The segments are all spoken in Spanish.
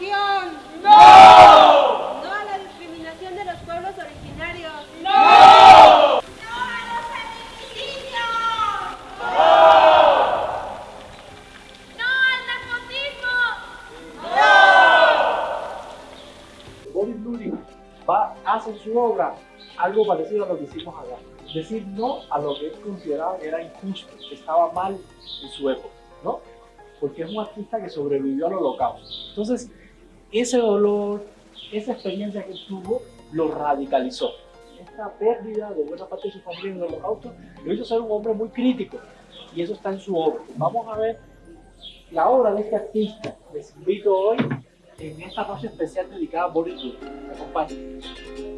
¡No! No a la discriminación de los pueblos originarios. ¡No! ¡No a los feminicidios! ¡No! ¡No al narcotismo! ¡No! Body Bloody va, hace su obra algo parecido a lo que hicimos acá. Decir no a lo que él consideraba que era injusto, que estaba mal en su época, ¿no? Porque es un artista que sobrevivió al holocausto. Entonces, ese dolor, esa experiencia que tuvo, lo radicalizó. Esta pérdida de buena parte de su familia en el holocausto lo hizo ser un hombre muy crítico y eso está en su obra. Vamos a ver la obra de este artista. Les invito hoy en esta noche especial dedicada a Boris Johnson. Acompáñenme.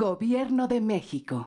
Gobierno de México.